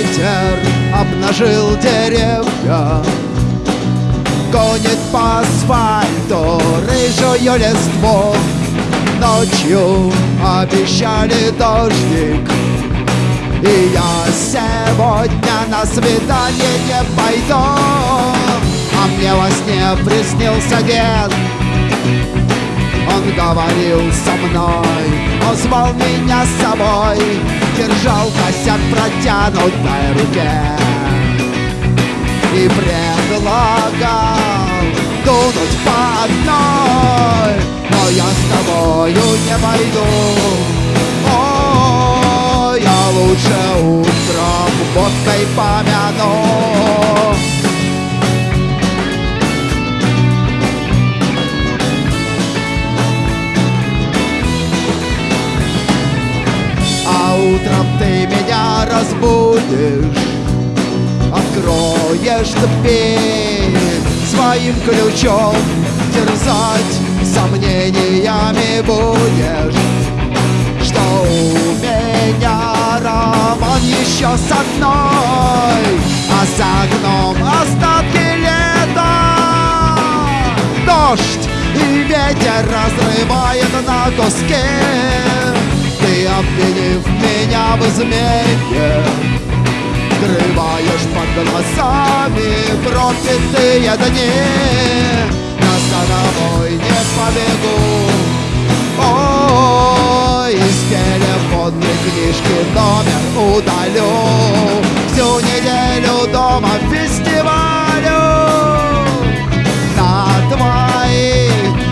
ветер обнажил деревья. Гонит по асфальту рыжую листву. Ночью обещали дождик. И я сегодня на свидание не пойду. А мне во сне приснился дед Он говорил со мной Он звал меня с собой Держал косяк протянутой руке. И предлагал дунуть по одной Но я с тобою не пойду. О, я лучше утром водкой помяну утром ты меня разбудишь. Откроешь дверь своим ключом Терзать сомнениями будешь. Что у меня роман еще с одной А за окном остатки лета. Дождь и ветер разрывает на куски Обвинив меня в измене Скрываешь под глазами пропитые дни. Я за не побегу. Ой, из телефонной книжки номер удалю. Всю неделю дома фестивалю. На твои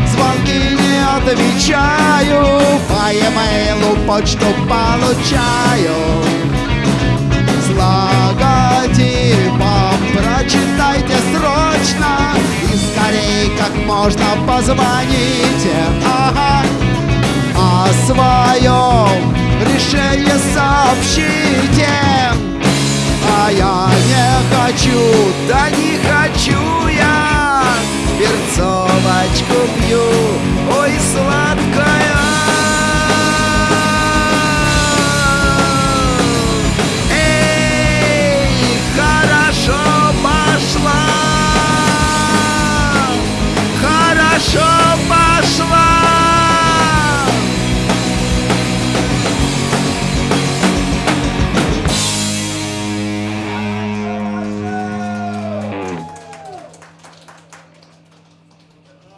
звонки не отвечаю почту получаю. С логотипом Прочитайте срочно и скорей как можно позвоните. Ага. О своем решении сообщите. А я не хочу,